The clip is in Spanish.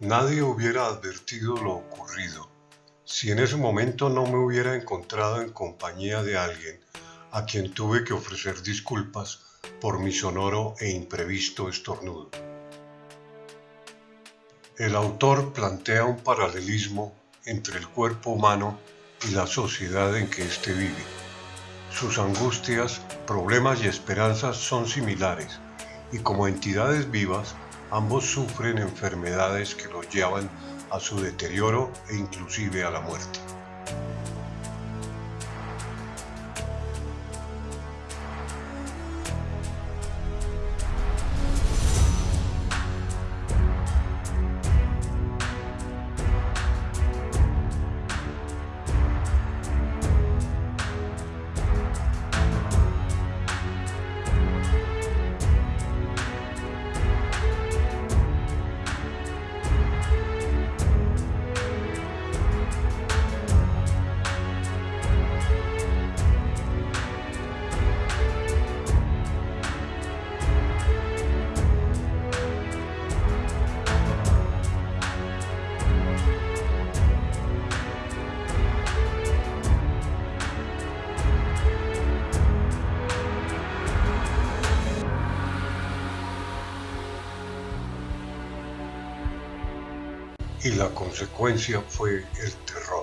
Nadie hubiera advertido lo ocurrido si en ese momento no me hubiera encontrado en compañía de alguien a quien tuve que ofrecer disculpas por mi sonoro e imprevisto estornudo. El autor plantea un paralelismo entre el cuerpo humano y la sociedad en que éste vive. Sus angustias, problemas y esperanzas son similares y como entidades vivas ambos sufren enfermedades que los llevan a su deterioro e inclusive a la muerte. Y la consecuencia fue el terror.